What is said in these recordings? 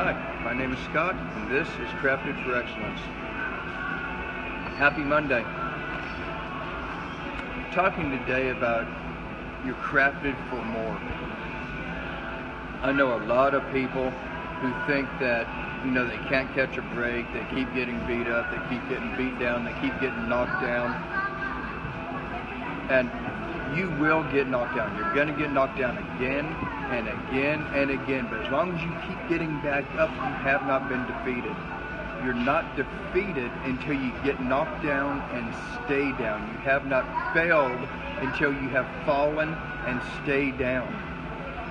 Hi, my name is Scott, and this is Crafted for Excellence. Happy Monday. talking today about you're crafted for more. I know a lot of people who think that you know they can't catch a break, they keep getting beat up, they keep getting beat down, they keep getting knocked down. And you will get knocked down. You're going to get knocked down again and again and again. But as long as you keep getting back up, you have not been defeated. You're not defeated until you get knocked down and stay down. You have not failed until you have fallen and stay down.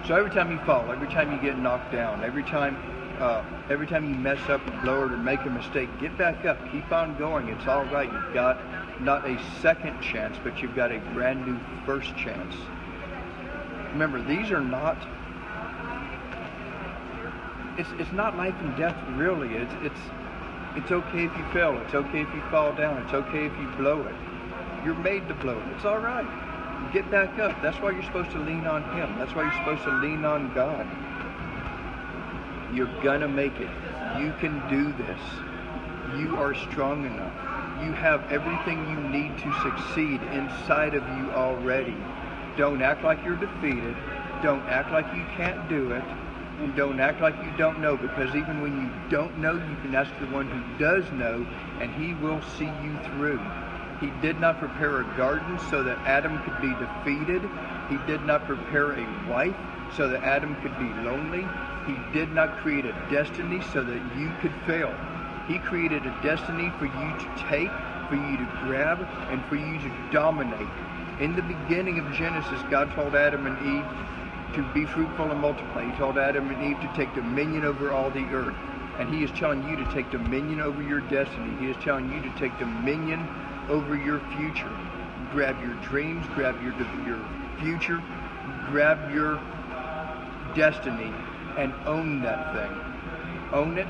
So every time you fall, every time you get knocked down, every time uh, every time you mess up or blow it or make a mistake, get back up. Keep on going. It's all right. You've got not a second chance, but you've got a brand new first chance. Remember, these are not. It's, it's not life and death really. It's it's it's okay if you fail. It's okay if you fall down. It's okay if you blow it. You're made to blow it. It's all right. Get back up. That's why you're supposed to lean on Him. That's why you're supposed to lean on God. You're gonna make it. You can do this. You are strong enough. You have everything you need to succeed inside of you already. Don't act like you're defeated. Don't act like you can't do it. And don't act like you don't know because even when you don't know, you can ask the one who does know and he will see you through. He did not prepare a garden so that Adam could be defeated. He did not prepare a wife so that Adam could be lonely. He did not create a destiny so that you could fail. He created a destiny for you to take, for you to grab, and for you to dominate. In the beginning of Genesis, God told Adam and Eve to be fruitful and multiply. He told Adam and Eve to take dominion over all the earth. And he is telling you to take dominion over your destiny. He is telling you to take dominion over your future. Grab your dreams, grab your, your future, grab your destiny, and own that thing. Own it,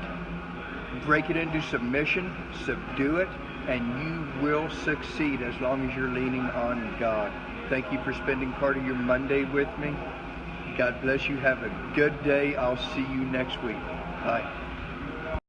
break it into submission, subdue it, and you will succeed as long as you're leaning on God. Thank you for spending part of your Monday with me. God bless you. Have a good day. I'll see you next week. Bye.